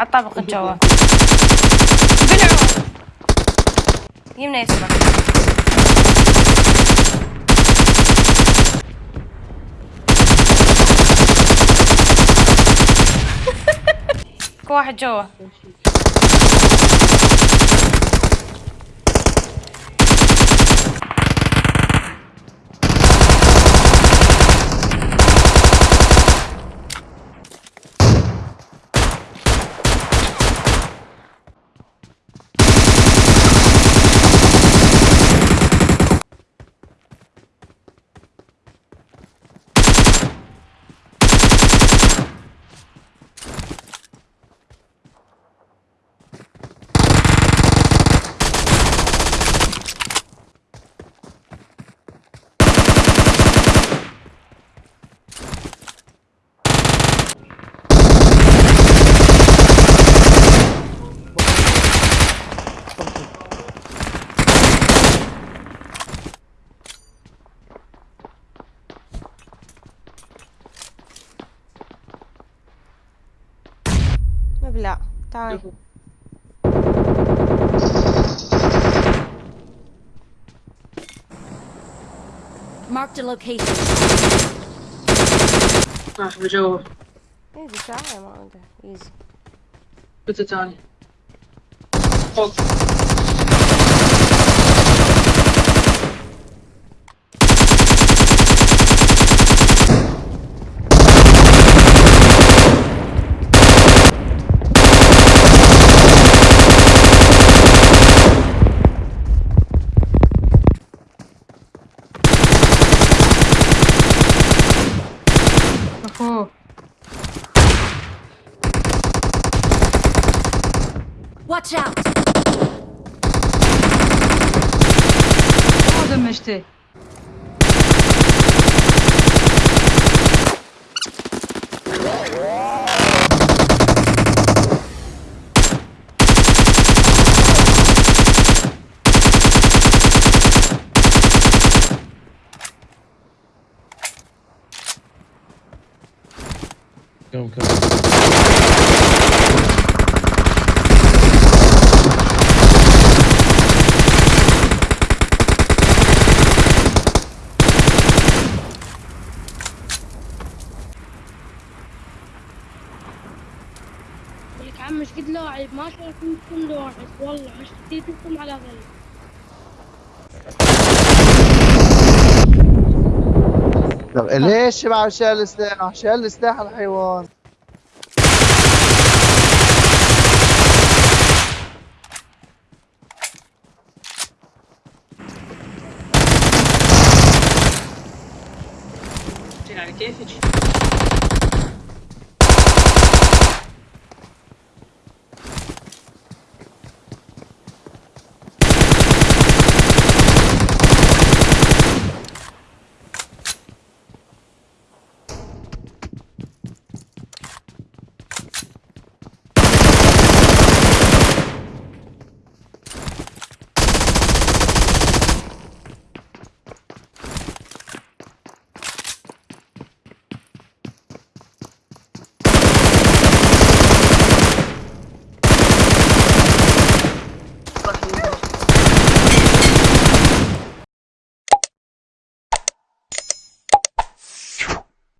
على الطابق الجوا بلعوا. يمنا يسمع. واحد جوا. ഇല്ല താഴെ Marked a location. Ah, vediamo. Eh, di Italia, easy. Tutto Italia. Oh. Watch out! Orada Calma, calma. لك عم مش قد لاعب ما شايفكم كل لاعب. والله حسيتكم على ذلك طب ليش شبع شال السلاح؟ شال السلاح الحيوان. يعني كيفك؟